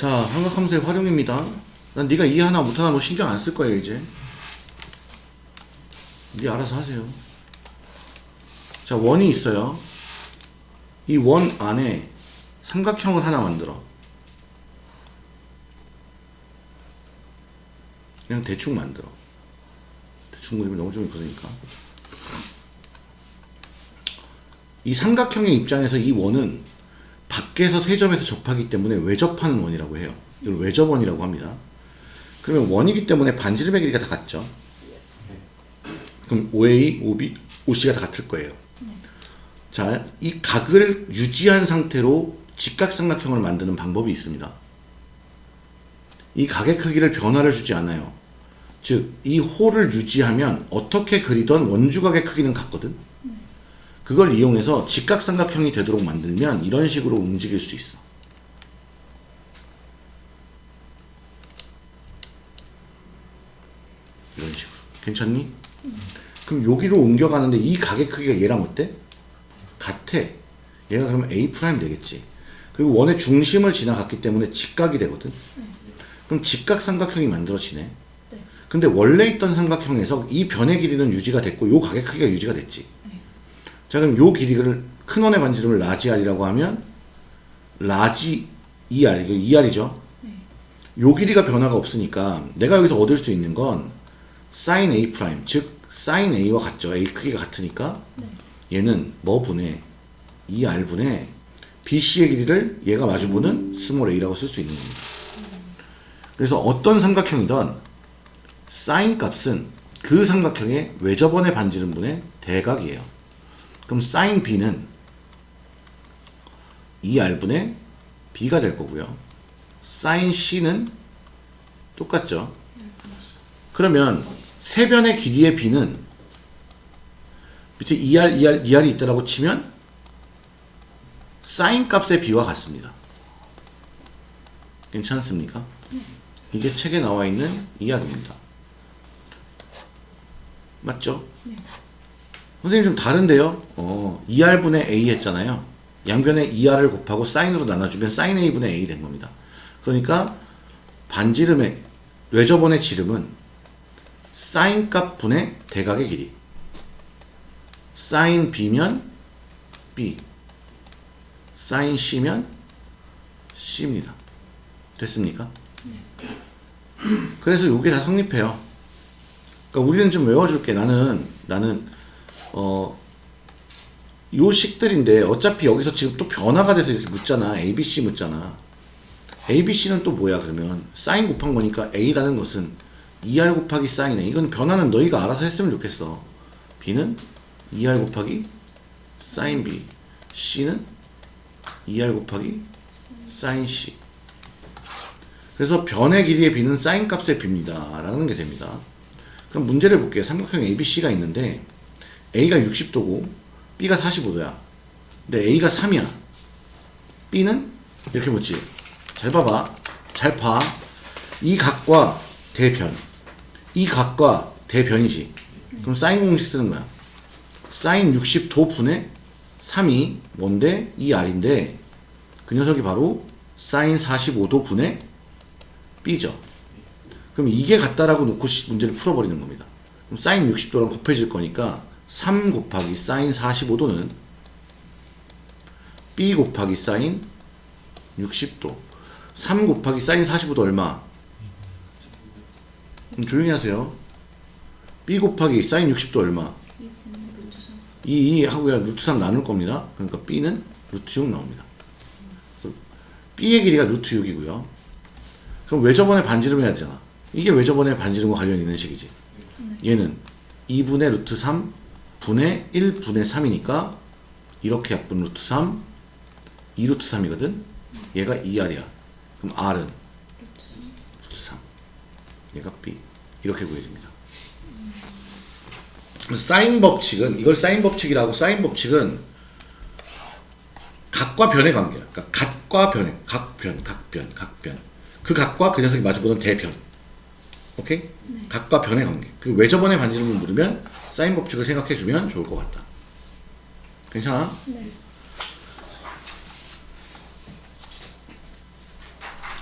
자, 삼각함수의 활용입니다. 난 네가 이해 하나 못하나 뭐 신경 안 쓸 거예요, 이제. 네 알아서 하세요. 자, 원이 있어요. 이 원 안에 삼각형을 하나 만들어. 그냥 대충 만들어. 대충 그리면 너무 좀 그러니까. 이 삼각형의 입장에서 이 원은 밖에서 세 점에서 접하기 때문에 외접하는 원이라고 해요. 이걸 외접원이라고 합니다. 그러면 원이기 때문에 반지름의 길이가 다 같죠. 그럼 OA, OB, OC가 다 같을 거예요. 자, 이 각을 유지한 상태로 직각삼각형을 만드는 방법이 있습니다. 이 각의 크기를 변화를 주지 않아요. 즉, 이 홀을 유지하면 어떻게 그리던 원주각의 크기는 같거든? 그걸 이용해서 직각삼각형이 되도록 만들면 이런 식으로 움직일 수 있어. 이런 식으로. 괜찮니? 그럼 여기로 옮겨가는데 이 각의 크기가 얘랑 어때? 같아. 얘가 그러면 A 프라임 되겠지. 그리고 원의 중심을 지나갔기 때문에 직각이 되거든. 그럼 직각삼각형이 만들어지네. 근데 원래 있던 삼각형에서 이 변의 길이는 유지가 됐고 요 각의 크기가 유지가 됐지. 자 그럼 요 길이를 큰 원의 반지름을 large r이라고 하면 large 2r 이거 2r이죠. 요 길이가 변화가 없으니까 내가 여기서 얻을 수 있는 건 sin a 프라임 즉 sin a와 같죠. a 크기가 같으니까 얘는 뭐 분의 2r 분의 BC의 길이를 얘가 마주보는 small a라고 쓸 수 있는 겁니다. 그래서 어떤 삼각형이든 사인 값은 그 삼각형의 외접원의 반지름 분의 대각이에요. 그럼 사인 b는 2r분의 b가 될 거고요. 사인 c는 똑같죠. 그러면 세변의 길이의 b는 밑에 2r, 2r, 2r이 있다라고 치면 사인 값의 b와 같습니다. 괜찮습니까? 이게 책에 나와 있는 이야기입니다. 맞죠? 선생님 좀 다른데요? 어, 2r분의 a 했잖아요. 양변에 2r을 곱하고 사인으로 나눠주면 사인 a분의 a 된 겁니다. 그러니까 반지름의 외접원의 지름은 사인 값 분의 대각의 길이 사인 b면 b 사인 c면 c입니다. 됐습니까? 그래서 이게 다 성립해요. 그러니까 우리는 좀 외워줄게. 나는 나는 어, 요 식들인데 어차피 여기서 지금 또 변화가 돼서 이렇게 묻잖아. ABC 묻잖아. ABC는 또 뭐야 그러면 사인 곱한 거니까 A라는 것은 2R 곱하기 사인에 이건 변화는 너희가 알아서 했으면 좋겠어. B는 2R 곱하기 사인 B C는 2R 곱하기 사인 C 그래서 변의 길이의 B는 사인 값의 B입니다. 라는 게 됩니다. 그럼 문제를 볼게요. 삼각형 ABC가 있는데 A가 60도고 B가 45도야. 근데 A가 3이야. B는 이렇게 묻지. 잘 봐봐. 잘 봐. 이 각과 대변. 이 각과 대변이지. 그럼 사인 공식 쓰는 거야. 사인 60도 분의 3이 뭔데? 이 R인데 그 녀석이 바로 사인 45도 분의 B죠. 그럼 이게 같다라고 놓고 문제를 풀어버리는 겁니다. 그럼 사인 60도랑 곱해질 거니까 3 곱하기 사인 45도는 B 곱하기 사인 60도 3 곱하기 사인 45도 얼마? 음, 조용히 하세요. B 곱하기 사인 60도 얼마? 2, 2 하고 야 루트 3 나눌 겁니다. 그러니까 B는 루트 6 나옵니다. B의 길이가 루트 6이고요. 그럼 외접원의 반지름 해야 되잖아. 이게 외접원의 반지름과 관련 있는 식이지. 얘는 2분의 루트 3 분의 1분의 3이니까 이렇게 약분 루트 3 2루트 3이거든. 얘가 2R이야. 그럼 R은 루트 3 얘가 B 이렇게 구해집니다. 사인 법칙은 이걸 사인 법칙이라고 사인 법칙은 각과 변의 관계야. 그러니까 각과 변의 각변 각변 각변 그 각과 그 녀석이 마주보는 대변 오케이? 네. 각과 변의 관계 그 외접원의 반지름을 물으면 사인 법칙을 생각해 주면 좋을 것 같다. 괜찮아? 네.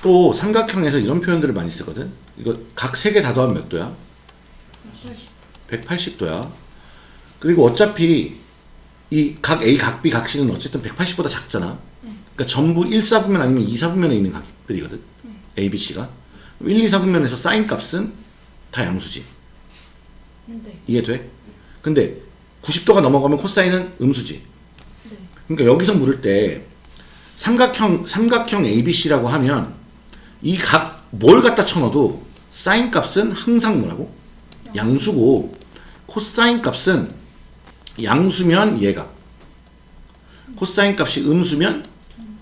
또 삼각형에서 이런 표현들을 많이 쓰거든. 이거 각 세 개 다 더하면 몇 도야? 180도야. 그리고 어차피 이 각 A, 각 B, 각 C는 어쨌든 180보다 작잖아. 그러니까 전부 1, 4분면 아니면 2, 4분면에 있는 각들이거든. A, B, C가. 1, 2, 4분면에서 사인 값은 다 양수지. 네. 이해돼? 근데 90도가 넘어가면 코사인은 음수지. 네. 그러니까 여기서 물을 때 삼각형 삼각형 ABC라고 하면 이 각 뭘 갖다 쳐넣어도 사인 값은 항상 뭐라고? 양수고 코사인 값은 양수면 얘각 코사인 값이 음수면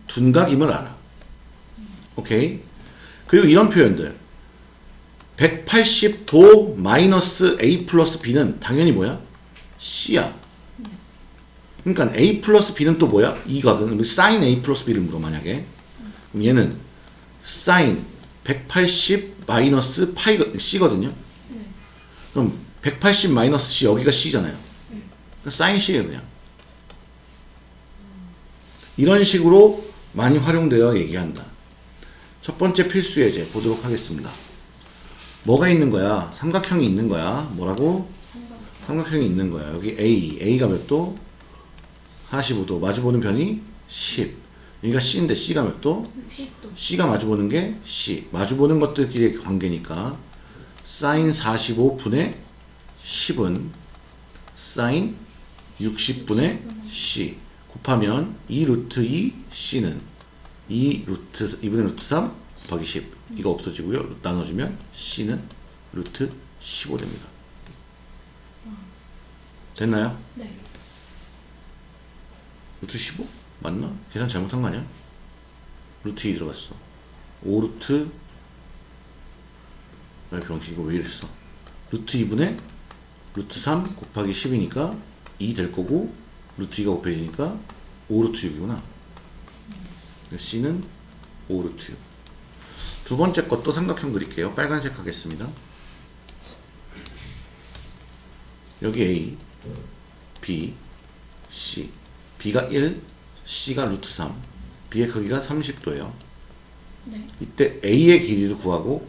둔각임을 알아. 오케이? 그리고 이런 표현들 180도 마이너스 A 플러스 B는 당연히 뭐야? C야. 그러니까 A 플러스 B는 또 뭐야? 이 각은 사인 A 플러스 B를 물어 만약에 그럼 얘는 사인 180 마이너스 파이 C거든요. 그럼 180 마이너스 C 여기가 C잖아요. 그러니까 사인 C예요 그냥. 이런 식으로 많이 활용되어 얘기한다. 첫 번째 필수 예제 보도록 하겠습니다. 뭐가 있는 거야? 삼각형이 있는 거야. 뭐라고? 삼각형이 있는 거야. 여기 A, A가 몇 도? 45도. 마주보는 편이 10. 여기가 C인데 C가 몇 도? 60도. C가 마주보는 게 C. 마주보는 것들끼리의 관계니까 사인 45분의 10은 사인 60분의 C 곱하면 2 루트 2 C는 2 루트 2분의 루트 3 곱하기 10 이거 없어지고요. 나눠주면 C는 루트 15 됩니다. 됐나요? 네. 루트 15? 맞나? 계산 잘못한 거 아니야? 루트 2 들어갔어. 5루트 왜 병신 이거 왜 이랬어? 루트 2분의 루트 3 곱하기 10이니까 2 될 거고 루트 2가 곱해지니까 5루트 6이구나. C는 5루트 6. 두 번째 것도 삼각형 그릴게요. 빨간색 하겠습니다. 여기 A, B, C. B가 1, C가 루트 3. B의 크기가 30도예요. 네. 이때 A의 길이를 구하고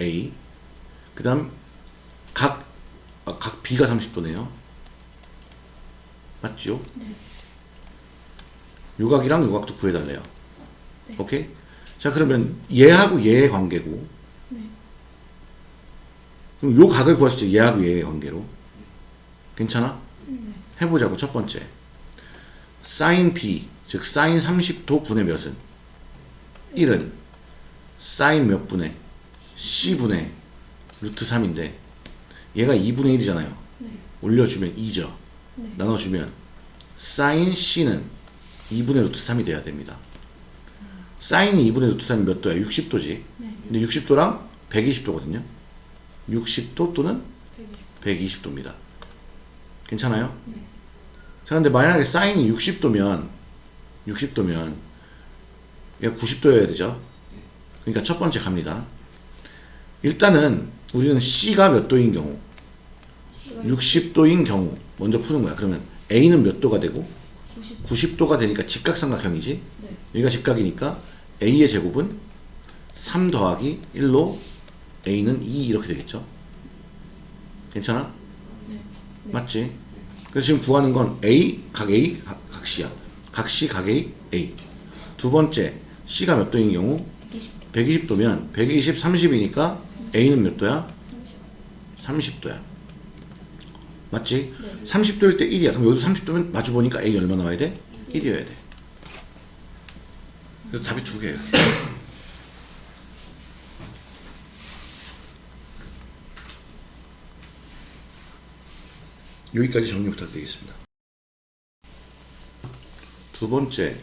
A 그 다음 각, 아, 각 B가 30도네요 맞죠? 네. 요각이랑 요각도 구해달래요 네. 오케이? 자 그러면 얘하고 얘의 관계고 네. 그럼 요 각을 구할 수 있죠 얘하고 얘의 관계로 괜찮아? 네. 해보자고 첫 번째 사인 B 즉 사인 30도 분의 몇은 1은 사인 몇 분의 C분의 루트 3인데 얘가 2분의 1이잖아요 네. 올려주면 2죠 네. 나눠주면 사인 C는 2분의 루트 3이 돼야 됩니다 사인이 2분의 루트 3이 몇 도야? 60도지 네. 근데 60도랑 120도거든요 60도 또는 120 도입니다 괜찮아요? 네. 자, 근데 만약에 사인이 60도면, 60도면, 얘가 90도여야 되죠? 그러니까 첫 번째 갑니다. 일단은, 우리는 C가 몇 도인 경우, 60도인 경우, 먼저 푸는 거야. 그러면 A는 몇 도가 되고, 90. 90도가 되니까 직각삼각형이지? 네. 여기가 직각이니까, A의 제곱은 3 더하기 1로 A는 2 이렇게 되겠죠? 괜찮아? 네. 맞지? 그래서 지금 구하는 건 A, 각 A, 각, 각 C야. 각 C, 각 A, A. 두 번째, C가 몇 도인 경우? 120. 120도면 120, 30이니까 A는 몇 도야? 30 도야. 맞지? 네. 30도일 때 1이야. 그럼 여기도 30도면 마주보니까 A 얼마 나와야 돼? 1이어야 돼. 그래서 답이 두 개예요. 여기까지 정리 부탁드리겠습니다. 두 번째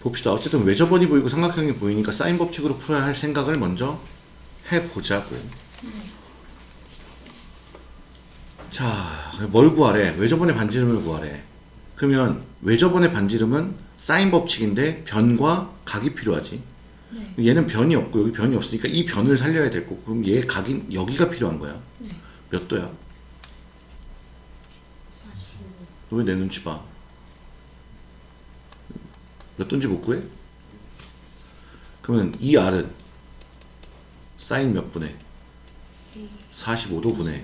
봅시다. 어쨌든 외접원이 보이고 삼각형이 보이니까 사인 법칙으로 풀어야 할 생각을 먼저 해보자고. 자, 뭘 구하래? 외접원의 반지름을 구하래. 그러면 외접원의 반지름은 사인 법칙인데 변과 각이 필요하지. 네. 얘는 변이 없고 여기 변이 없으니까 이 변을 살려야 될 거고 그럼 얘 각인 여기가 필요한 거야. 네. 몇 도야? 45. 너왜 내 눈치 봐? 몇 도인지 못 구해? 그러면 이 R은 사인 몇 분의 A 45도 분의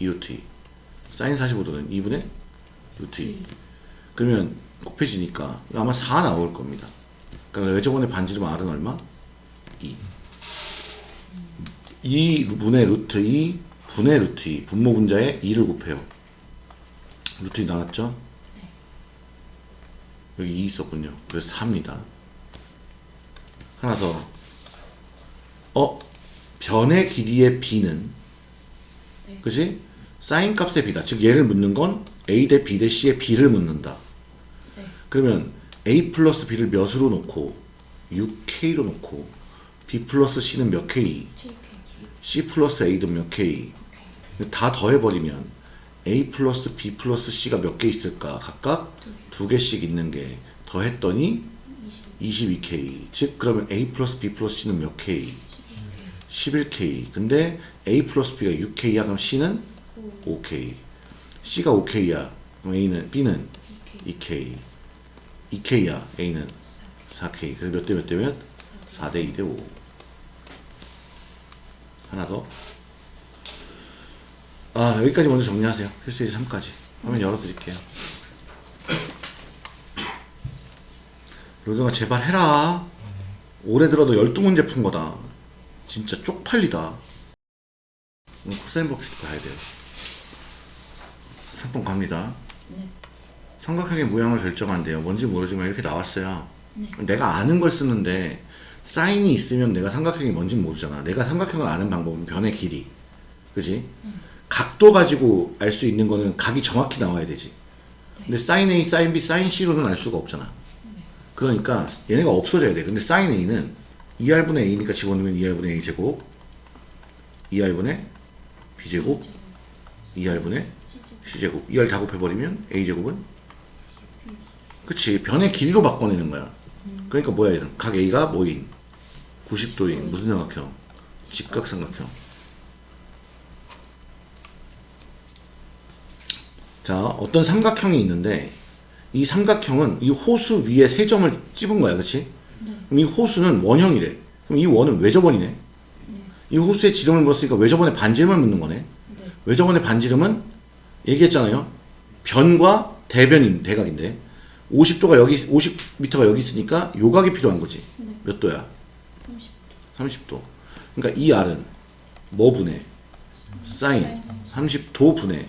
2루트 2 사인 45도는 2분의 루트 2 그러면 곱해지니까 아마 4 나올 겁니다 그러니까 외접원의 반지름 R은 얼마? 2 2분의 루트 2 분의 루트 2 분모 분자에 2를 곱해요 루트 2 나왔죠? 여기 2 있었군요 그래서 4입니다 하나 더 어? 변의 길이의 b는 네. 그지? 사인 값의 b다. 즉 얘를 묻는 건 a 대 b 대 c의 b를 묻는다. 네. 그러면 a 플러스 b를 몇으로 놓고 6k로 놓고 b 플러스 c는 몇 k? 7K c 플러스 a는 몇 k? 다 더해버리면 a 플러스 b 플러스 c가 몇 개 있을까? 각각 두 개씩 있는 게 더했더니 22k. 즉 그러면 a 플러스 b 플러스 c는 몇 k? 11k. 근데 a 플러스 b가 6k야. 그럼 c는 5k. c가 5k야. 그럼 a는 b는 2k. 2k야. a는 4k. 그래서 몇 대 몇 대면 4 대 2 대 5. 하나 더. 아 여기까지 먼저 정리하세요. 필수의 3까지. 화면 열어드릴게요. 로경아 제발 해라. 올해 들어도 12문제 푼 거다. 진짜 쪽팔리다. 코사인 법칙 봐야 돼요. 3번 갑니다. 네. 삼각형의 모양을 결정한대요. 뭔지 모르지만 이렇게 나왔어요. 네. 내가 아는 걸 쓰는데 사인이 있으면 내가 삼각형이 뭔지 모르잖아. 내가 삼각형을 아는 방법은 변의 길이. 그지? 각도 가지고 알 수 있는 거는 각이 정확히 나와야 되지. 근데 사인 A, 사인 B, 사인 C로는 알 수가 없잖아. 그러니까 얘네가 없어져야 돼. 근데 사인 A는 2R분의 A니까 집어넣으면 2R분의 A 제곱 2R분의 B 제곱 2R분의 C 제곱 2R 다 곱해버리면 A 제곱은 그치. 변의 길이로 바꿔내는 거야. 그러니까 뭐야 얘는 각 A가 뭐인? 90도인. 무슨 삼각형? 직각삼각형. 자 어떤 삼각형이 있는데 이 삼각형은 이 호수 위에 세 점을 찝은 거야 그치? 그럼 이 호수는 원형이래. 그럼 이 원은 외접원이네. 이 호수에 지름을 물었으니까 외접원의 반지름을 묻는 거네. 네. 외접원의 반지름은 얘기했잖아요. 변과 대변인 대각인데 50도가 여기 50m가 여기 있으니까 요각이 필요한 거지. 네. 몇 도야? 30도 30도. 그러니까 이 R은 뭐 분의 사인 30도 분의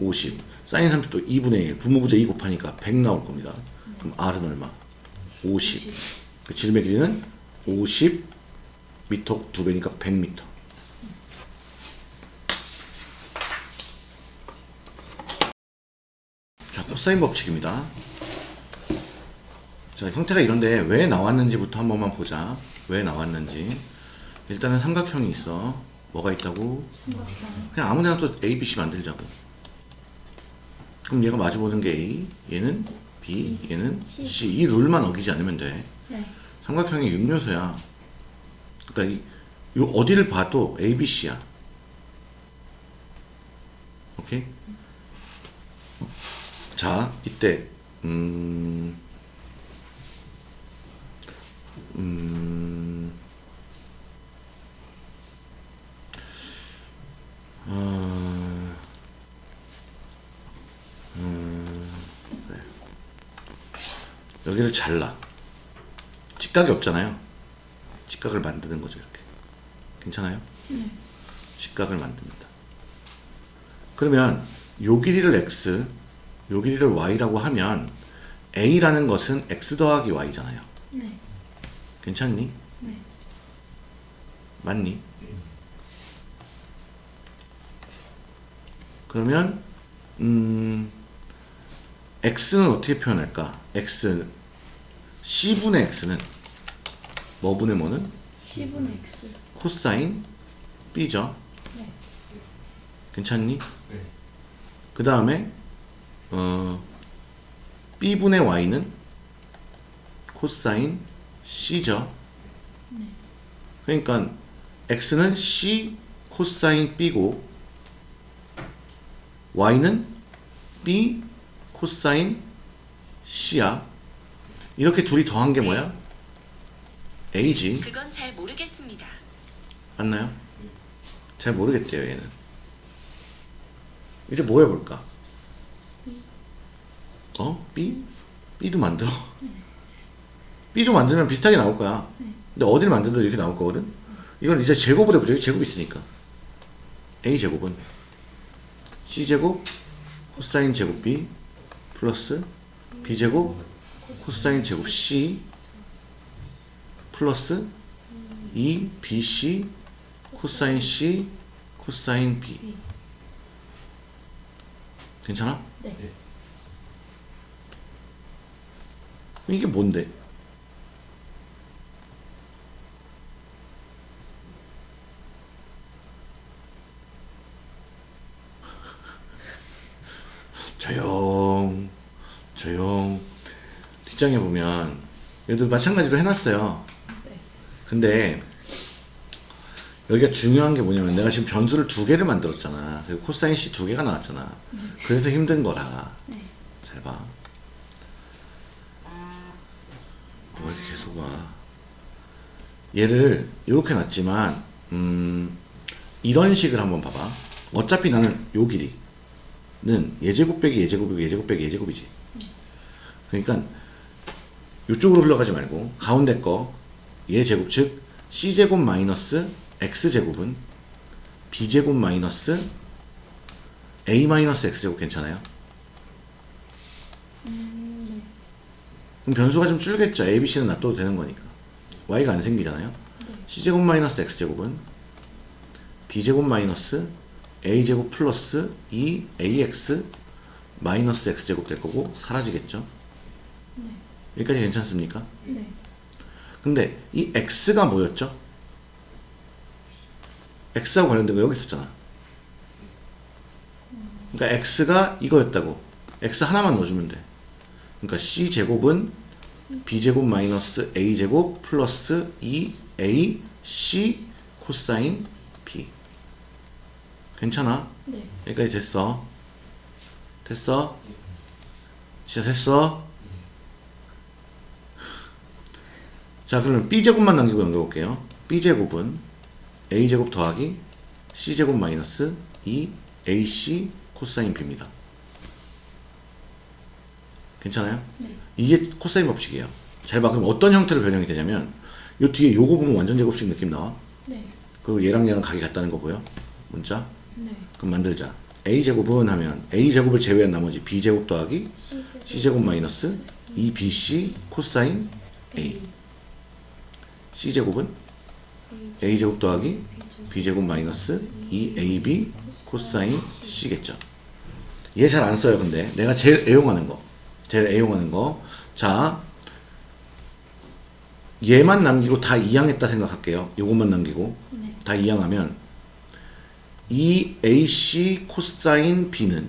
50. 사인 30도 2분의 1. 분모부자 2 곱하니까 100 나올 겁니다. 그럼 R은 얼마? 50. 그 지름의 길이는 50m 두 배니까 100m. 자, 코사인 법칙입니다. 자, 형태가 이런데 왜 나왔는지부터 한 번만 보자. 왜 나왔는지. 일단은 삼각형이 있어. 뭐가 있다고? 삼각형 그냥 아무데나 또 A, B, C 만들자고. 그럼 얘가 마주보는 게 A, 얘는 B, 얘는 C. C. 이 룰만 어기지 않으면 돼. 네. 삼각형의 육요소야. 그러니까 이, 요 어디를 봐도 A, B, C야. 오케이? 자, 이때 음, 음, 어, 음, 그래. 여기를 잘라. 직각이 없잖아요. 직각을 만드는 거죠, 이렇게. 괜찮아요? 네. 직각을 만듭니다. 그러면 요 길이를 x, 요 길이를 y라고 하면 a라는 것은 x 더하기 y잖아요. 네. 괜찮니? 네. 맞니? 그러면 음 x는 어떻게 표현할까? x c분의 x는 뭐분의 뭐는 10분의 X 코사인 b죠. 네. 괜찮니? 네. 그 다음에 어 b분의 y는 코사인 c죠. 그러니까 x는 c 코사인 b고 y는 b 코사인 c야. 이렇게 둘이 더한 게 뭐야? A지. 그건 잘 모르겠습니다. 맞나요? 잘 모르겠대요, 얘는. 이제 뭐 해볼까? 어? B? B도 만들어. B도 만들면 비슷하게 나올 거야. 근데 어디를 만들어도 이렇게 나올 거거든? 이건 이제 제곱을 해보죠. 제곱이 있으니까. A 제곱은 C 제곱 코사인 제곱 B 플러스 B 제곱 코사인 제곱 C 플러스 2 BC 코사인 C 코사인 B 괜찮아? 네. 이게 뭔데? 조용 조용 뒷장에 보면 얘도 마찬가지로 해놨어요 네. 근데 여기가 중요한 게 뭐냐면 내가 지금 변수를 두 개를 만들었잖아 그리고 코사인 C 두 개가 나왔잖아 그래서 힘든 거라 네. 잘 봐. 뭐 이렇게 계속 와. 얘를 이렇게 놨지만 음 이런 식을 한번 봐봐. 어차피 나는 요 길이 는 예제곱 빼기 예제곱이고 예제곱 빼기 예제곱이지. 그러니까 이쪽으로 흘러가지 말고 가운데 거 예제곱 즉 c제곱 마이너스 x제곱은 b제곱 마이너스 a 마이너스 x제곱 괜찮아요? 음, 네. 그럼 변수가 좀 줄겠죠. A, B, C는 놔둬도 되는 거니까. Y가 안 생기잖아요. C제곱 마이너스 X제곱은 B제곱 마이너스 A제곱 플러스 2AX 마이너스 X제곱 될 거고 사라지겠죠. 네. 여기까지 괜찮습니까? 네. 근데 이 X가 뭐였죠? X하고 관련된 거 여기 있었잖아. 그러니까 X가 이거였다고. X 하나만 넣어주면 돼. 그러니까 C제곱은 B제곱 마이너스 A제곱 플러스 2AC 코사인. 괜찮아? 네. 여기까지 됐어. 됐어? 진짜 됐어? 자, 그러면 B제곱만 남기고 연결해볼게요. B제곱은 A제곱 더하기 C제곱 마이너스 2AC 코사인 B입니다. 괜찮아요? 네. 이게 코사인 법칙이에요. 잘 봐. 그럼 어떤 형태로 변형이 되냐면 요 뒤에 요거 보면 완전 제곱식 느낌 나와. 네. 그리고 얘랑 얘랑 각이 같다는 거 보여? 문자? 네. 그럼 만들자. A제곱은 하면 A제곱을 제외한 나머지 B제곱 더하기 C제곱 C제곱 마이너스 2BC 코사인 A. C제곱은 A제곱 더하기 B제곱 마이너스 2AB 코사인 C겠죠. 얘 잘 안 써요, 근데. 내가 제일 애용하는 거. 제일 애용하는 거. 자, 얘만 남기고 다 이항했다 생각할게요. 요것만 남기고. 네. 다 이항하면 2AC 코사인 B는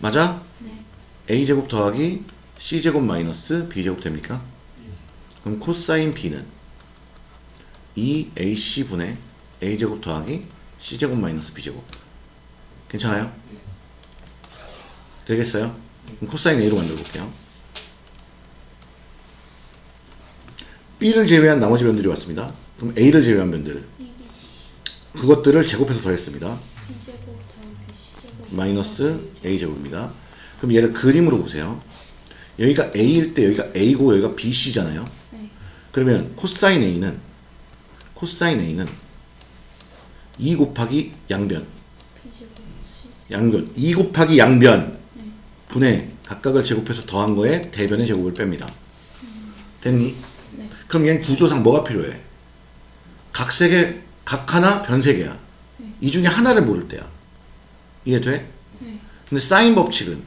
맞아? 네. A제곱 더하기 C제곱 마이너스 B제곱 됩니까? 그럼 코사인 B는 2AC분의 A제곱 더하기 C제곱 마이너스 B제곱 괜찮아요? 되겠어요? 그럼 코사인 A로 만들어 볼게요 B를 제외한 나머지 변들이 왔습니다 그럼 A를 제외한 변들 그것들을 제곱해서 더했습니다 마이너스 A제곱입니다. 그럼 얘를 그림으로 보세요. 여기가 A일 때 여기가 A고 여기가 BC잖아요. 네. 그러면 코사인 A는 코사인 A는 2 곱하기 양변 양변 2 곱하기 양변 네. 분의 각각을 제곱해서 더한 거에 대변의 제곱을 뺍니다. 됐니? 네. 그럼 얘는 구조상 뭐가 필요해? 각세 개, 각 하나, 변세 개야. 이 중에 하나를 모를 때야. 이해 돼? 네. 근데 사인 법칙은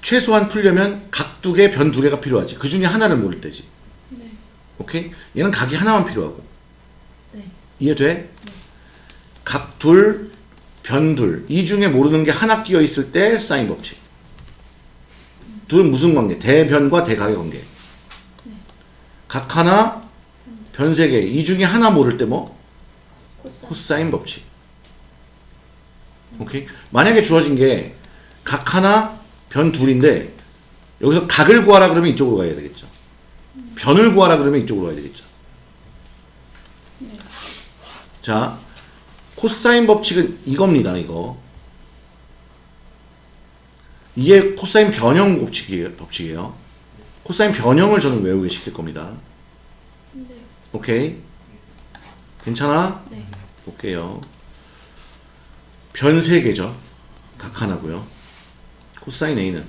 최소한 풀려면 각 두 개, 변 두 개가 필요하지. 그 중에 하나를 모를 때지. 네. 오케이? 얘는 각이 하나만 필요하고. 네. 이해돼? 각 둘, 변 둘. 이 중에 모르는 게 하나 끼어 있을 때 사인 법칙. 둘은 무슨 관계? 대변과 대각의 관계. 각 하나, 변세 개. 이 중에 하나 모를 때 뭐? 코사인 코사인 법칙. 오케이? 만약에 주어진 게 각 하나, 변 둘인데 여기서 각을 구하라 그러면 이쪽으로 가야 되겠죠. 변을 구하라 그러면 이쪽으로 가야 되겠죠. 네. 자, 코사인 법칙은 이겁니다, 이거. 이게 코사인 변형 법칙이에요, 법칙이에요. 코사인 변형을 저는 외우게 시킬 겁니다. 네. 오케이? 괜찮아? 네. 볼게요. 변세 개죠. 각 하나고요. 코사인 A는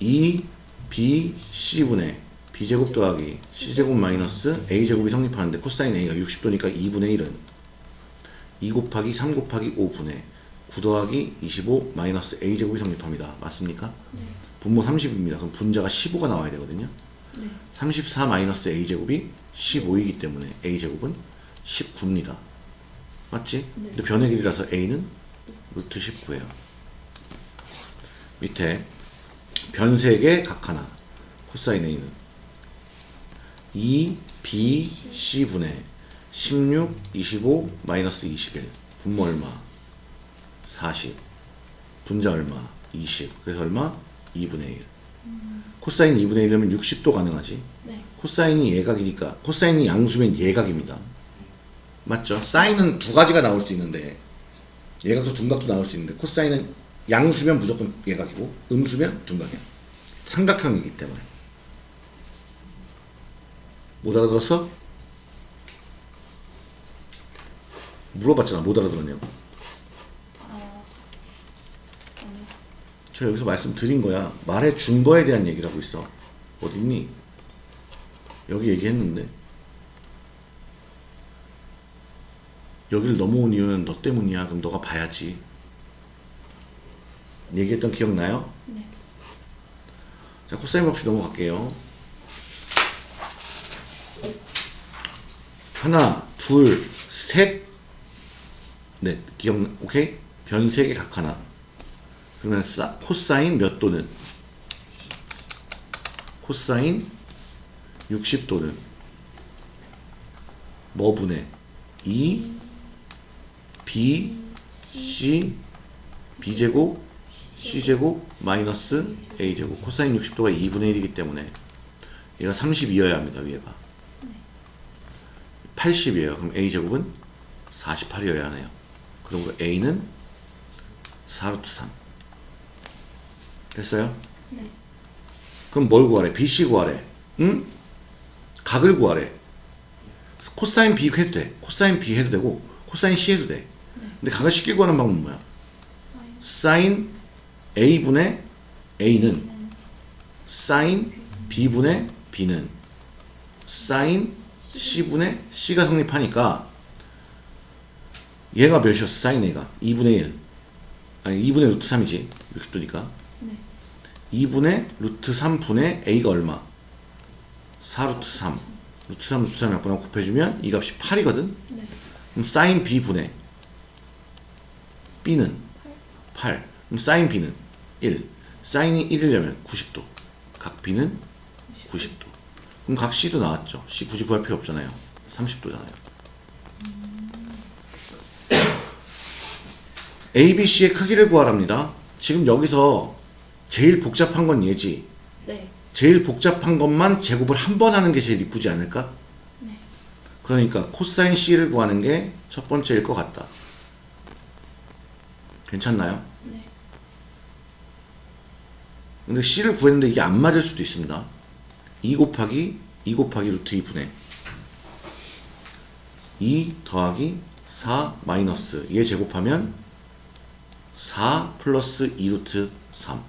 2 B C분의 B제곱 더하기 C제곱 마이너스 A제곱이 성립하는데 코사인 A가 60도니까 2분의 1은 2 곱하기 3 곱하기 5분의 9 더하기 25 마이너스 A제곱이 성립합니다. 맞습니까? 네. 분모 30입니다. 그럼 분자가 15가 나와야 되거든요. 네. 34 마이너스 a제곱이 15이기 때문에 a제곱은 19입니다. 맞지? 네. 근데 변의 길이라서 a는 루트 19예요. 밑에 변 3개 각 하나 코사인 a는 2 b c분의 16 25 마이너스 21 분모 얼마? 40 분자 얼마? 20 그래서 얼마? 2분의 1 코사인 2분의 1이면 60도 가능하지 네. 코사인이 예각이니까 코사인이 양수면 예각입니다. 맞죠? 사인은 두 가지가 나올 수 있는데 예각도 둔각도 나올 수 있는데 코사인은 양수면 무조건 예각이고 음수면 둔각이야. 삼각형이기 때문에. 못 알아들었어? 물어봤잖아. 못 알아들었냐고. 아. 아니. 저 여기서 말씀드린 거야. 말해 준 거에 대한 얘기를 하고 있어. 어딨니? 여기 얘기했는데. 여기를 넘어온 이유는 너 때문이야. 그럼 너가 봐야지. 얘기했던 기억나요? 네. 자, 코사인 법칙 넘어갈게요. 하나, 둘, 셋, 넷. 기억, 오케이? 변세개각 하나. 그러면 사, 코사인 몇 도는? 코사인 60도는 뭐 분의 2 B C B제곱 C제곱 마이너스 A제곱. 코사인 60도가 2분의 1이기 때문에 얘가 32여야 합니다 위에가. 80이에요. 그럼 A제곱은 48이어야 하네요. 그러므로 A는 4루트 3 됐어요? 네. 그럼 뭘 구하래? BC 구하래. 응? 각을 구하래. 코사인 B 해도 돼. 코사인 B 해도 되고 코사인 C 해도 돼. 근데 각을 쉽게 구하는 방법은 뭐야? 사인. A분의 A는 사인 B분의 B는 사인 C분의 C가 성립하니까 얘가 몇이었어? 사인 A가 2분의 1 아니 2분의 루트 3이지 60도니까 네. 2분의 루트 3분의 A가 얼마? 4루트 3 루트 3 루트 3 약분하고 곱해주면 이 값이 8이거든? 네. 그럼 사인 B분의 B는 8 그럼 사인 B는 1 사인이 1이려면 90도. 각 B는 90도. 그럼 각 C도 나왔죠? C 굳이 구할 필요 없잖아요. 30도잖아요. ABC의 크기를 구하랍니다. 지금 여기서 제일 복잡한 건 얘지 네. 제일 복잡한 것만 제곱을 한 번 하는 게 제일 이쁘지 않을까? 네. 그러니까 코사인 C를 구하는 게 첫 번째일 것 같다. 괜찮나요? 네. 근데 C를 구했는데 이게 안 맞을 수도 있습니다. 2 곱하기 2 곱하기 루트 2분의 2 더하기 4 마이너스 얘 제곱하면 4 플러스 2 루트 3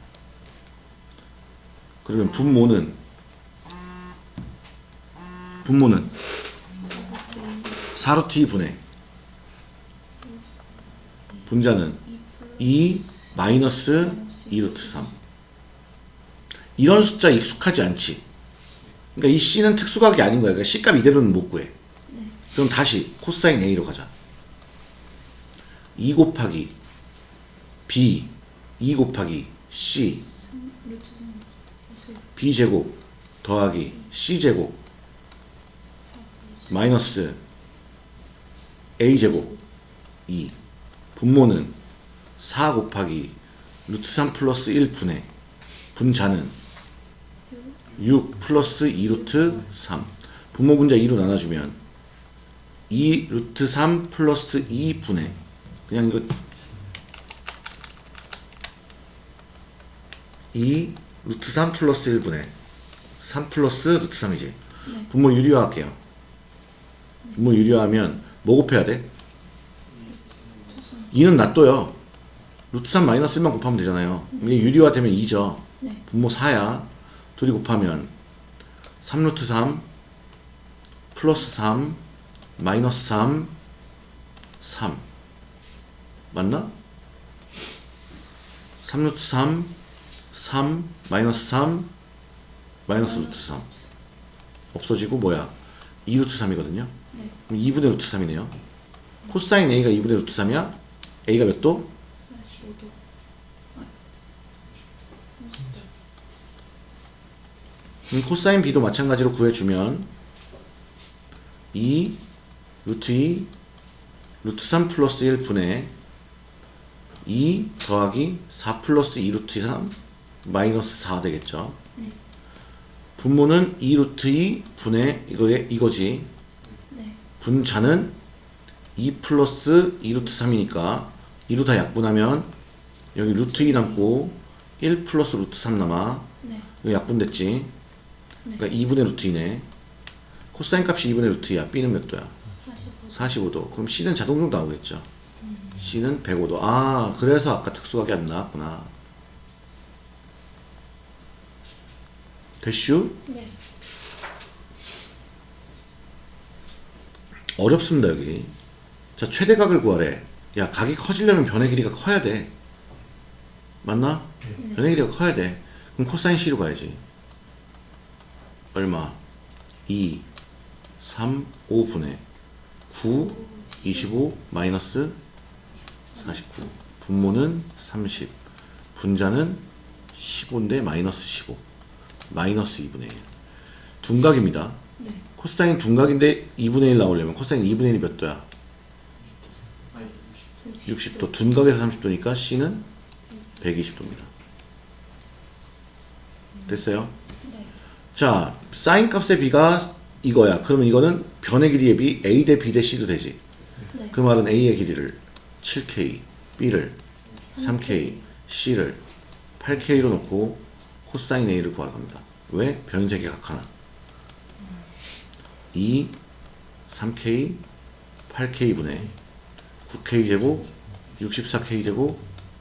그러면 분모는 분모는 4 루트 2분의 분자는 2 마이너스 2 루트 3 이런 숫자 익숙하지 않지. 그러니까 이 C는 특수각이 아닌 거야. 그러니까 C값 이대로는 못 구해. 그럼 다시 코사인 A로 가자. 2 곱하기 B 2 곱하기 C 루트 3. B제곱 더하기 C제곱 마이너스 A제곱 2 분모는 4 곱하기 루트 3 플러스 1분의 분자는 6 플러스 2 루트 3 분모 분자 2로 나눠주면 2 루트 3 플러스 2분의 그냥 이거 2 루트 3 플러스 1분의 3 플러스 루트 3이지 네. 분모 유리화 할게요 분모 유리화하면 뭐 곱해야 돼? 2는 놔둬요 루트 3 마이너스 1만 곱하면 되잖아요 이게 유리화 되면 2죠 네. 분모 4야 둘이 곱하면 3루트 3 플러스 3 마이너스 3 3 맞나? 3루트 3 3 마이너스 3 마이너스 루트 3 없어지고 뭐야 2루트 3이거든요 네. 그럼 2분의 루트 3이네요 코사인 A가 2분의 루트 3이야 A가 몇 도? 45도. 아. 그럼 코사인 B도 마찬가지로 구해주면 2 루트 2 루트 3 플러스 1 분의 2 더하기 4 플러스 2 루트 3 마이너스 4 되겠죠. 네. 분모는 2 루트 2 분의 이거에 이거지. 네. 분자는 2 플러스 2 루트 3이니까 2로 다 약분하면 여기 루트 2 남고 1 플러스 루트 3 남아. 네. 이거 약분됐지. 그러니까 2분의 루트 2네. 코사인 값이 2분의 루트 2야. B는 몇 도야? 45도. 45도. 그럼 C는 자동으로 나오겠죠. C는 105도. 아, 그래서 아까 특수하게 안 나왔구나. 됐슈? 네. 어렵습니다, 여기. 자, 최대각을 구하래. 야, 각이 커지려면 변의 길이가 커야 돼. 맞나? 변의 길이가 커야 돼. 그럼 코사인 C로 가야지. 얼마? 2, 3, 5분의 9, 25, 마이너스 49. 분모는 30. 분자는 15인데 마이너스 15. 마이너스 2분의 1. 둔각입니다. 네. 코사인 둔각인데 2분의 1 나오려면 코사인 2분의 1이 몇 도야? 아니 60도. 둔각에서 30도니까 C는 120도입니다. 됐어요? 네. 자, 사인 값의 B가 이거야. 그러면 이거는 변의 길이의 B, A 대 B 대 C도 되지. 네. 그 말은 A의 길이를 7K, B를 3K, C를 8K로 놓고 코사인 A를 구하러 갑니다. 왜? 변색의 각 하나. 2, 3K, 8K분의 9K제곱, 64K제곱,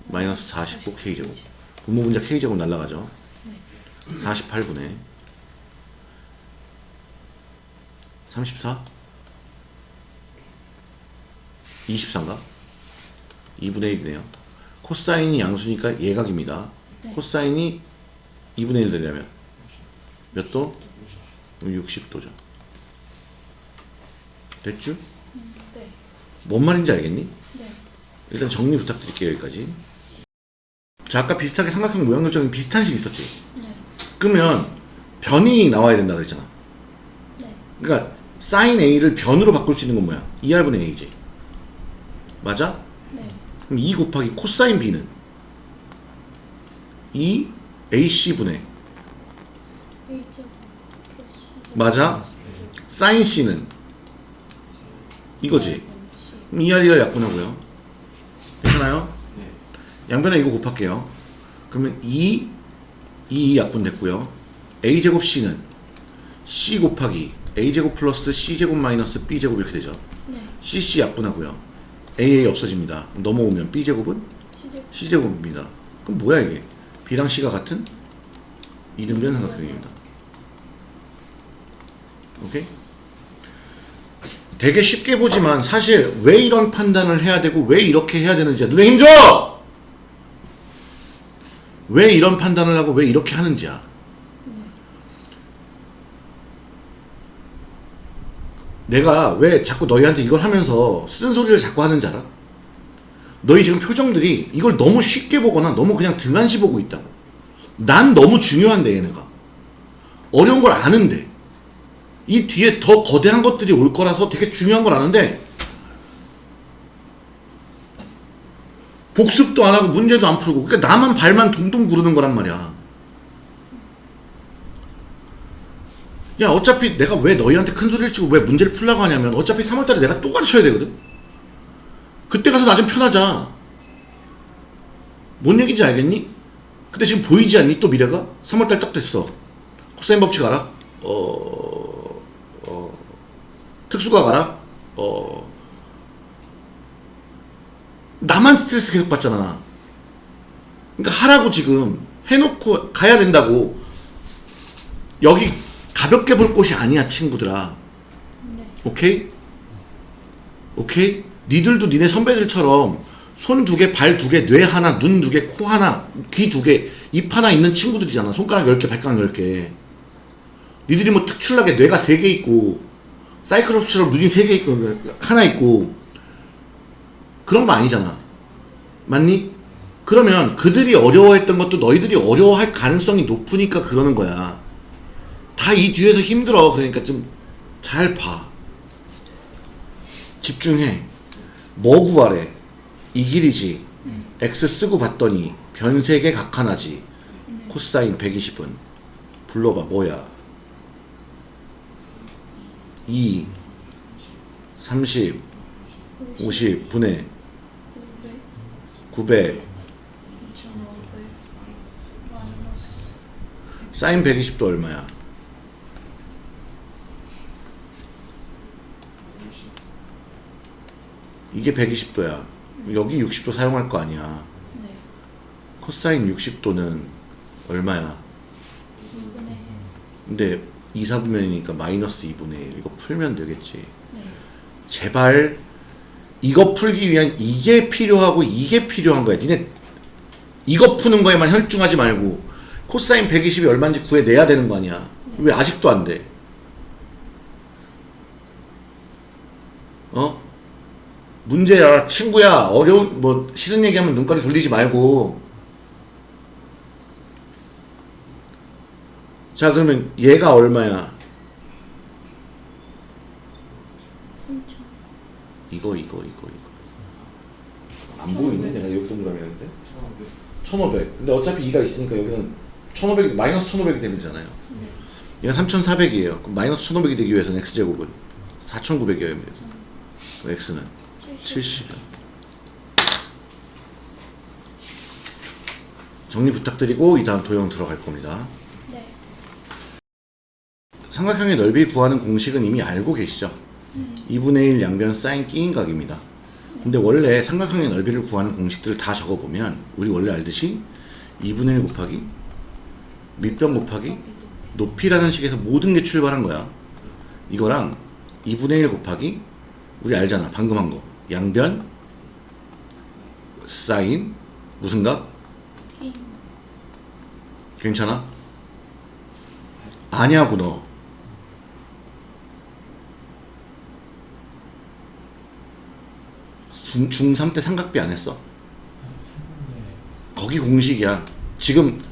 마이너스 49K제곱. 분모 분자 K제곱 날라가죠. 48분의 34? 24인가? 2분의 1이네요. 코사인이 양수니까 예각입니다. 네. 코사인이 2분의 1 되려면 몇 도? 60도죠. 됐죠? 음, 네. 뭔 말인지 알겠니? 네. 일단 정리 부탁드릴게요, 여기까지. 자, 아까 비슷하게 삼각형 모양 결정이 비슷한 식 있었지? 네. 그러면 변이 나와야 된다 그랬잖아. 네. 그러니까 사인 A를 변으로 바꿀 수 있는 건 뭐야? 2R분의 A지. 맞아? 네. 그럼 2 곱하기 코사인 B는 2 AC분의 A제곱 플러스 맞아? 사인 C는 이거지. C. 그럼 2R이가 약분하고요. 괜찮아요? 네 양변에 이거 곱할게요. 그러면 2, 2 약분됐고요. a제곱 c는 c 곱하기 a제곱 플러스 c제곱 마이너스 b제곱 이렇게 되죠. 네. cc 약분하고요. aa 없어집니다. 넘어오면 b제곱은 C제곱. c제곱입니다. 그럼 뭐야 이게? B랑 c가 같은 이등변 삼각형입니다. 오케이? 되게 쉽게 보지만 사실 왜 이런 판단을 해야 되고 왜 이렇게 해야 되는지 눈에 힘줘! 왜 이런 판단을 하고 왜 이렇게 하는지야. 내가 왜 자꾸 너희한테 이걸 하면서 쓴소리를 자꾸 하는지 알아? 너희 지금 표정들이 이걸 너무 쉽게 보거나 너무 그냥 등한시 보고 있다고. 난 너무 중요한데 얘네가. 어려운 걸 아는데. 이 뒤에 더 거대한 것들이 올 거라서 되게 중요한 걸 아는데. 복습도 안 하고 문제도 안 풀고. 그러니까 나만 발만 동동 구르는 거란 말이야. 야 어차피 내가 왜 너희한테 큰 소리를 치고 왜 문제를 풀라고 하냐면 어차피 3월달에 내가 또 가르쳐야 되거든. 그때 가서 나 좀 편하자 뭔 얘기인지 알겠니? 근데 지금 보이지 않니 또 미래가? 3월달 딱 됐어 코사인 법칙 알아? 어... 어... 특수가 알아? 어... 나만 스트레스 계속 받잖아 그러니까 하라고 지금 해놓고 가야 된다고 여기 가볍게 볼 곳이 아니야 친구들아 네. 오케이? 오케이? 니들도 니네 선배들처럼 손 두 개, 발 두 개, 뇌 하나, 눈 두 개, 코 하나, 귀 두 개, 입 하나 있는 친구들이잖아. 손가락 열 개, 발가락 열 개. 니들이 뭐 특출나게 뇌가 세개 있고, 사이클롭스처럼 눈이 세개 있고, 하나 있고, 그런 거 아니잖아. 맞니? 그러면 그들이 어려워했던 것도 너희들이 어려워할 가능성이 높으니까 그러는 거야. 다 이 뒤에서 힘들어. 그러니까 좀 잘 봐. 집중해. 뭐 구하래? 이 길이지. X 쓰고 봤더니 변색의 각 하나지. 코사인 120은. 불러봐. 뭐야? 2 30 50 분의 900, 900 2500, 마이너스 사인 120도 얼마야? 이게 120도야. 여기 60도 사용할 거 아니야. 네. 코사인 60도는 얼마야? 2분의 1. 근데 2, 4분면이니까 마이너스 2분의 1. 이거 풀면 되겠지. 네. 제발 이거 풀기 위한 이게 필요하고 이게 필요한 거야. 니네 이거 푸는 거에만 혈중하지 말고 코사인 120이 얼마인지 구해내야 되는 거 아니야. 왜 아직도 안 돼? 어? 문제야 친구야. 어려운 뭐 싫은 얘기하면 눈가리 돌리지 말고. 자 그러면 얘가 얼마야? 3천. 이거 이거 이거 이거. 안 보이네. 내가 여기 동그라미 했는데? 1500 1500 근데 어차피 2가 있으니까 여기는 1500 마이너스 1500이 되면 되잖아요. 네. 얘가 3400이에요. 그럼 마이너스 1500이 되기 위해서는 x제곱은 4900이어야 됩니다. X는 70이요 정리 부탁드리고 이 다음 도형 들어갈 겁니다 네. 삼각형의 넓이 구하는 공식은 이미 알고 계시죠? 2분의 1 양변 사인 끼인 각입니다. 근데 원래 삼각형의 넓이를 구하는 공식들을 다 적어보면 우리 원래 알듯이 2분의 1 곱하기 밑변 곱하기 높이라는 식에서 모든 게 출발한 거야. 이거랑 2분의 1 곱하기 우리 알잖아. 방금 한 거. 양변 사인 무슨 각? 인. 괜찮아? 아냐고 너. 중, 중3 때 삼각비 안 했어? 거기 공식이야. 지금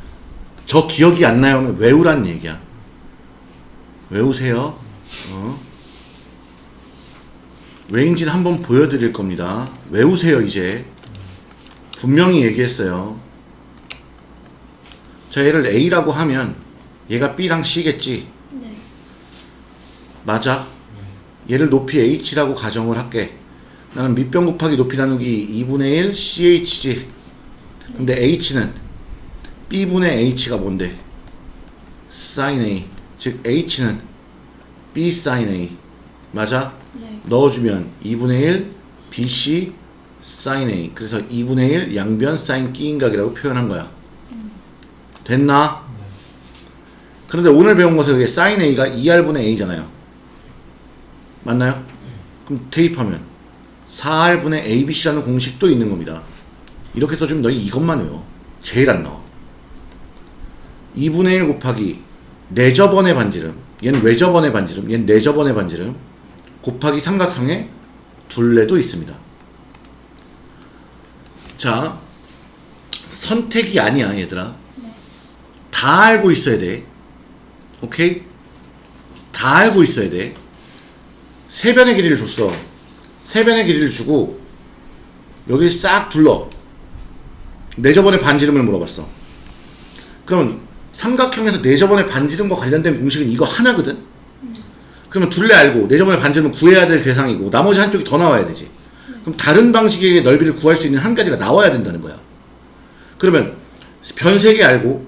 저 기억이 안 나요? 하면 외우란 얘기야. 외우세요. 어? 왜인지는 한번 보여드릴 겁니다. 외우세요, 이제. 분명히 얘기했어요. 자, 얘를 A라고 하면 얘가 B랑 C겠지. 네. 맞아. 얘를 높이 H라고 가정을 할게. 나는 밑변 곱하기 높이 나누기 2분의 1 CH지. 근데 H는 B분의 H가 뭔데? sin A. 즉 H는 B sin A. 맞아? 네. 넣어주면 2분의 1 BC sin A. 그래서 2분의 1 양변 sin 끼인각이라고 표현한 거야. 됐나? 그런데 오늘 배운 것은 여기 sin A가 2R분의 A잖아요. 맞나요? 그럼 대입하면 4R분의 ABC라는 공식도 있는 겁니다. 이렇게 써주면 너희 이것만 외워. 제일 안 나와. 2분의 1 곱하기 4저번의 반지름. 얘는 외저번의 반지름. 얘는 4저번의 반지름. 곱하기 삼각형의 둘레도 있습니다. 자, 선택이 아니야, 얘들아. 다 알고 있어야 돼. 오케이? 다 알고 있어야 돼. 세 변의 길이를 줬어. 세 변의 길이를 주고 여기 싹 둘러. 내 저번의 반지름을 물어봤어. 그럼 삼각형에서 내 저번의 반지름과 관련된 공식은 이거 하나거든? 그러면 둘레 알고 내접원의 반지름은 구해야 될 대상이고 나머지 한쪽이 더 나와야 되지. 그럼 다른 방식의 넓이를 구할 수 있는 한 가지가 나와야 된다는 거야. 그러면 변세개 알고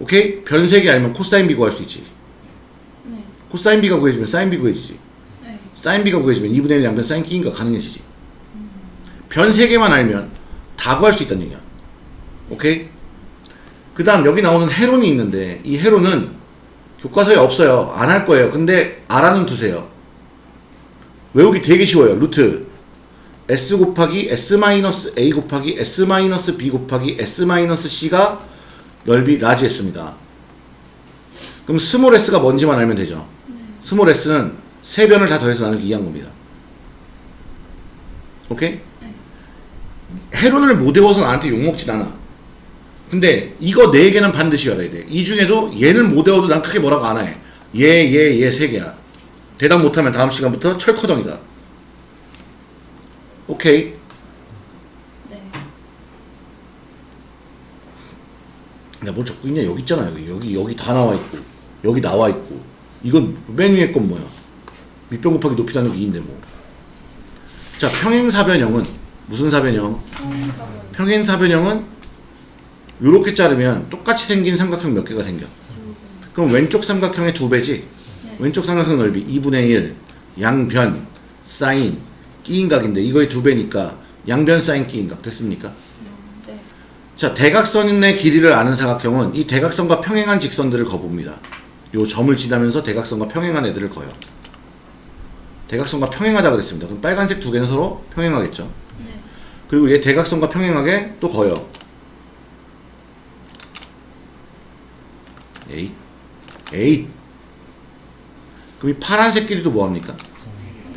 오케이? 변세개 알면 코사인 B 구할 수 있지. 네. 코사인 B가 구해지면 사인 B 구해지지. 네. 사인 B가 구해지면 2분의 1 양변 사인 K인가 가능해지지. 변세 개만 알면 다 구할 수 있다는 얘기야. 오케이? 그 다음 여기 나오는 해론이 있는데 이 해론은 교과서에 없어요. 안 할 거예요. 근데 알아는 두세요. 외우기 되게 쉬워요. 루트 s 곱하기 s 마이너스 a 곱하기 s 마이너스 b 곱하기 s 마이너스 c가 넓이 large S입니다. 그럼 small s가 뭔지만 알면 되죠. small s는 세 변을 다 더해서 나누기 2한 겁니다. 오케이? 헤론을 못 외워서 나한테 욕먹진 않아. 근데 이거 네 개는 반드시 알아야 돼. 이 중에도 얘는 못 외워도 난 크게 뭐라고 안 해. 얘, 얘, 얘 세 개야. 대답 못하면 다음 시간부터 철커덩이다. 오케이. 네. 야, 뭘 적고 있냐? 여기 있잖아. 여기, 여기, 여기 다 나와 있고. 여기 나와 있고. 이건 맨 위에 건 뭐야? 밑변 곱하기 높이 나누기 2인데 뭐. 자, 평행사변형은 무슨 사변형? 성사변. 평행사변형은 이렇게 자르면 똑같이 생긴 삼각형 몇 개가 생겨. 그럼 왼쪽 삼각형의 두 배지. 네. 왼쪽 삼각형 넓이 2분의 1 양변 사인 끼인각인데 이거의 두 배니까 양변 사인 끼인각 됐습니까? 네. 자 대각선의 길이를 아는 사각형은 이 대각선과 평행한 직선들을 거봅니다. 요 점을 지나면서 대각선과 평행한 애들을 거요. 대각선과 평행하다 그랬습니다. 그럼 빨간색 두 개는 서로 평행하겠죠. 네. 그리고 얘 대각선과 평행하게 또 그어요. 에잇. 에잇. 그럼 이 파란색끼리도 뭐합니까?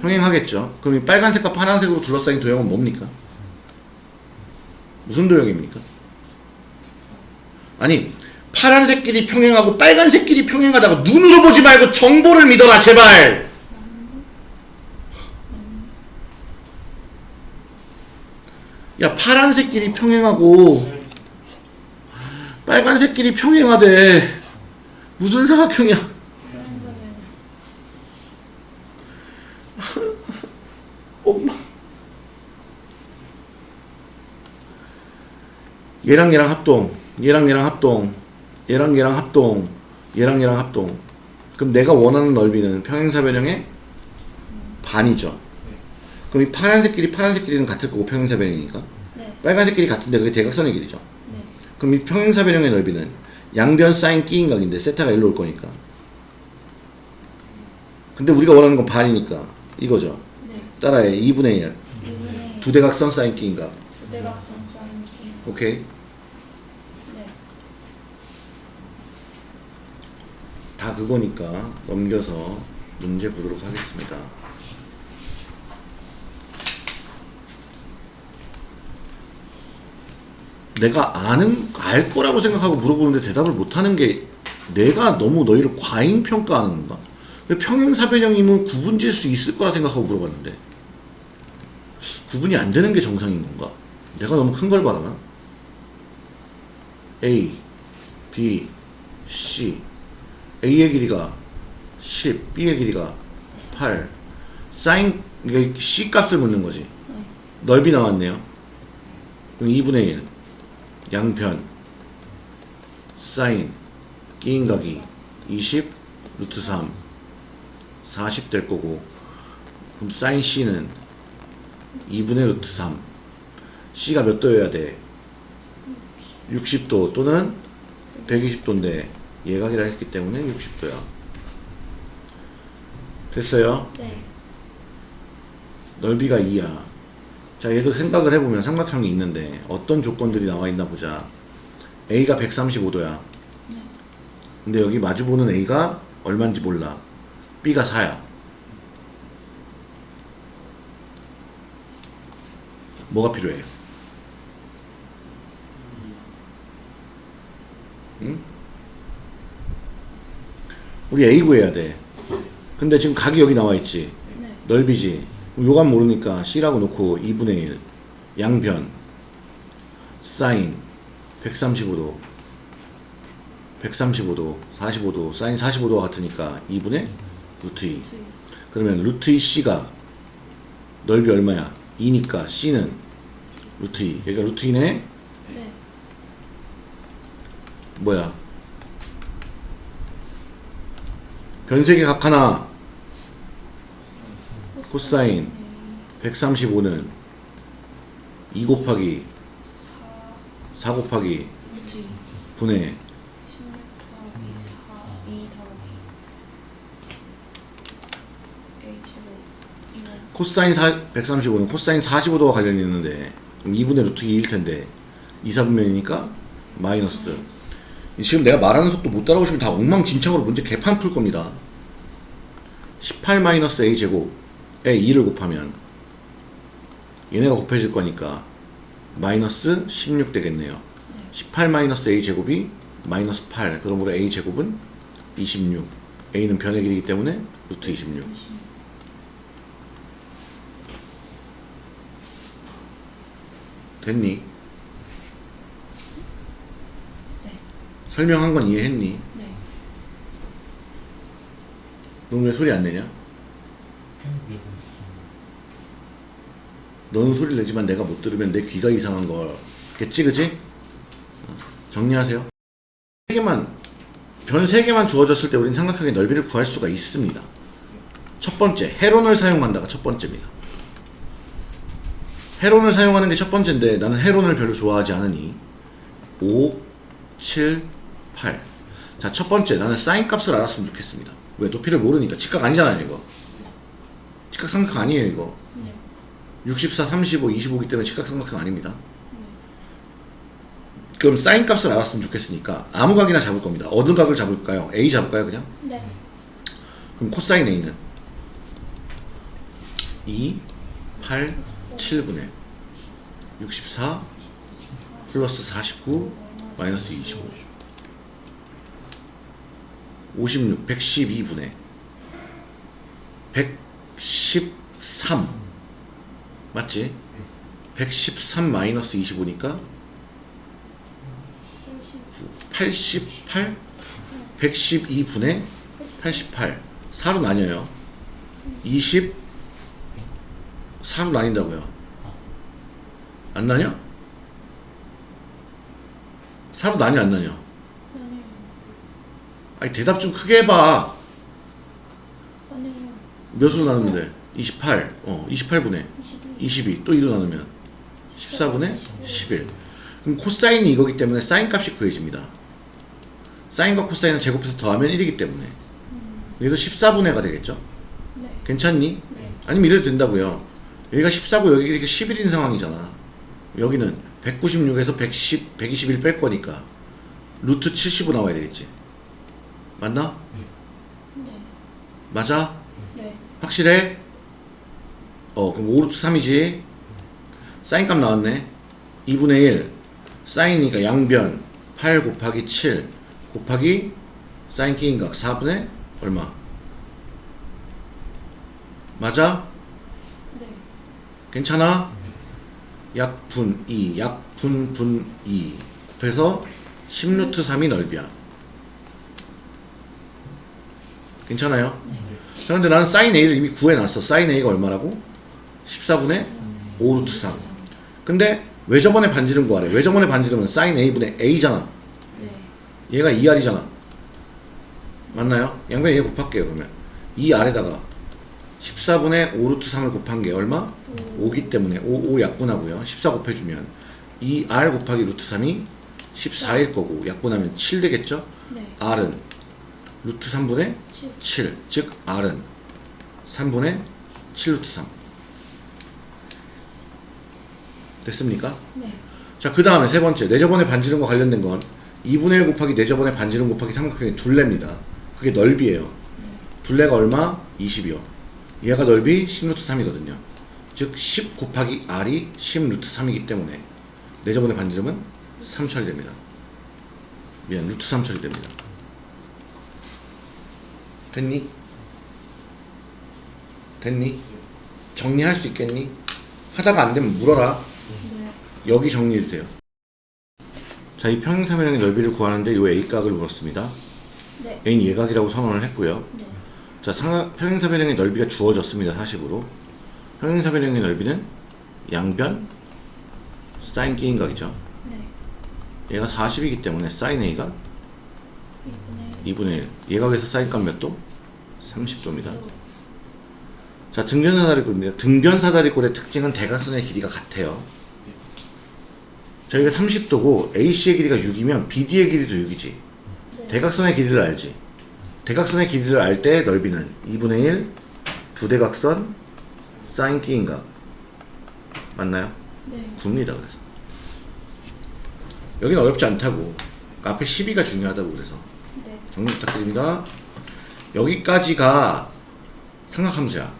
평행하겠죠. 그럼 이 빨간색과 파란색으로 둘러싸인 도형은 뭡니까? 무슨 도형입니까? 아니 파란색끼리 평행하고 빨간색끼리 평행하다고 눈으로 보지 말고 정보를 믿어라 제발 야 파란색끼리 평행하고 빨간색끼리 평행하대 무슨 사각형이야 평행사변. 엄마 얘랑 얘랑 합동 얘랑 얘랑 합동 얘랑 얘랑 합동 얘랑 얘랑 합동 그럼 내가 원하는 넓이는 평행사변형의 반이죠 그럼 이 파란색끼리 파란색끼리는 같을 거고 평행사변형이니까 네. 빨간색끼리 같은데 그게 대각선의 길이죠 네. 그럼 이 평행사변형의 넓이는 양변 사인 끼인각인데 세타가 일로 올 거니까 근데 우리가 원하는 건 반이니까 이거죠 네. 따라해 2분의 1 이분의 두 대각선 사인 끼인각 두대각선 사인 기. 오케이 네. 다 그거니까 넘겨서 문제 보도록 하겠습니다. 내가 아는 알 거라고 생각하고 물어보는데 대답을 못 하는 게 내가 너무 너희를 과잉 평가하는 건가? 평행사변형이면 구분질 수 있을 거라 생각하고 물어봤는데 구분이 안 되는 게 정상인 건가? 내가 너무 큰 걸 바라나? A, B, C A의 길이가 10, B의 길이가 8 사인 이게 C 값을 묻는 거지 네. 넓이 나왔네요 그럼 2분의 1 양편 사인 끼인각이 20 루트 3 40 될 거고 그럼 사인 C는 2분의 루트 3 C가 몇 도여야 돼? 60도 또는 120도인데 예각이라 했기 때문에 60도야. 됐어요? 네. 넓이가 2야. 자, 얘도 생각을 해보면 삼각형이 있는데 어떤 조건들이 나와 있나 보자. A가 135도야. 네. 근데 여기 마주보는 A가 얼마인지 몰라. B가 4야. 뭐가 필요해? 응? 우리 A 구해야 돼. 근데 지금 각이 여기 나와 있지. 네. 넓이지. 요감 모르니까 C라고 놓고 2분의 1 양변 사인 135도 135도 45도 사인 45도가 같으니까 2분의 루트 2 루트 2. 그러면 루트 2c가 넓이 얼마야? 2니까 c는 루트 2 여기가 루트 2네 네. 뭐야 변색의 각 하나 코사인 135는 2 곱하기 4 4 곱하기 루트 2. 분의 16 더하기 4 2 더하기 H로 2는 코사인 4, 135는 코사인 45도와 관련이 있는데 그럼 2분의 루트 2일 텐데 2, 4분면이니까 마이너스 지금 내가 말하는 속도 못 따라오시면 다 엉망진창으로 문제 개판 풀 겁니다 18 마이너스 a 제곱에 2를 곱하면 얘네가 곱해질 거니까 마이너스 16 되겠네요 18 마이너스 a 제곱이 마이너스 8 그러므로 a 제곱은 26 a는 변의 길이기 때문에 루트 26 됐니? 네. 설명한 건 이해했니? 네. 넌왜 소리 안 내냐? 너는 소리를 내지만 내가 못 들으면 내 귀가 이상한 거겠지 그지? 어, 정리하세요. 세 개만 변 세 개만 주어졌을 때 우리는 삼각형의 넓이를 구할 수가 있습니다. 첫 번째 헤론을 사용한다가 첫 번째입니다. 헤론을 사용하는 게 첫 번째인데 나는 헤론을 별로 좋아하지 않으니. 5, 7, 8 자, 첫 번째 나는 사인 값을 알았으면 좋겠습니다. 왜? 높이를 모르니까. 직각 아니잖아요 이거. 직각 삼각형 아니에요 이거. 네. 64, 35, 25기 때문에 직각삼각형 아닙니다. 그럼 사인 값을 알았으면 좋겠으니까 아무 각이나 잡을 겁니다. 어느 각을 잡을까요? A 잡을까요 그냥? 네. 그럼 코사인 A는 2, 8, 7분의 64 플러스 49 마이너스 25 56, 112분의 113 맞지? 113 마이너스 25니까 88 112분의 88 4로 나뉘어요 20 4로 나뉜다고요 안 나뉘어? 4로 나뉘어 안 나뉘어? 아니 대답 좀 크게 해봐. 몇으로 나누는데 28 어 28분의 22. 22 또 2로 나누면 14분의 11 그럼 코사인이 이거기 때문에 사인 값이 구해집니다 사인과 코사인을 제곱해서 더하면 1이기 때문에 여기도 14분의 가 되겠죠 네. 괜찮니? 네. 아니면 이래도 된다고요 여기가 14고 여기 이렇게 11인 상황이잖아 여기는 196에서 110, 121 뺄 거니까 루트 75 나와야 되겠지 맞나? 네. 맞아? 네. 확실해? 어 그럼 5루트 3이지 사인 값 나왔네 2분의 1 사인이니까 양변 8 곱하기 7 곱하기 사인 끼인각 4분의 얼마 맞아? 네. 괜찮아? 약분 2 약분 분 2 곱해서 10루트 3이 넓이야 괜찮아요? 자 근데 나는 사인 A를 이미 구해놨어 사인 A가 얼마라고? 14분의 5루트 3 근데 외접원의 반지름 구하래 외접원의 반지름은 사인 A분의 A잖아 네. 얘가 2R이잖아 맞나요? 양변 얘 곱할게요 그러면 2R에다가 14분의 5루트 3을 곱한 게 얼마? 5기 때문에 5, 5 약분하고요 14 곱해주면 2R 곱하기 루트 3이 14일 거고 약분하면 7 되겠죠? 네. R은 루트 3분의 7. 7, 즉 R은 3분의 7루트 3 됐습니까? 네. 자, 그 다음에 세 번째, 내저번의 반지름과 관련된 건 2분의 1 곱하기 내저번의 반지름 곱하기 삼각형의 둘레입니다. 그게 넓이에요. 둘레가 얼마? 20이요. 얘가 넓이 10루트 3이거든요. 즉, 10 곱하기 R이 10루트 3이기 때문에 내저번의 반지름은 3 처리 됩니다. 미안, 루트 3 처리 됩니다. 됐니? 됐니? 정리할 수 있겠니? 하다가 안 되면 물어라. 네. 여기 정리해주세요. 자, 이 평행사면의 넓이를 구하는데 요 A각을 물었습니다. 네. A는 예각이라고 선언을 했고요. 네. 자, 평행사변형의 넓이가 주어졌습니다. 40으로. 평행사변형의 넓이는 양변 사인 K인각이죠. 네. 얘가 40이기 때문에 사인 A가 2분의 2분의 1. 예각에서 사인값 몇 도? 30도입니다. 자, 등변사다리꼴입니다. 등변사다리꼴의 특징은 대각선의 길이가 같아요. 저희가 30도고 AC의 길이가 6이면 BD의 길이도 6이지. 네. 대각선의 길이를 알지. 대각선의 길이를 알 때 넓이는 2분의 1 두 대각선 사인 K인각 맞나요? 네. 굽니다 그래서 여기는 어렵지 않다고 그러니까 앞에 12가 중요하다고 그래서 네. 정리 부탁드립니다 여기까지가 삼각함수야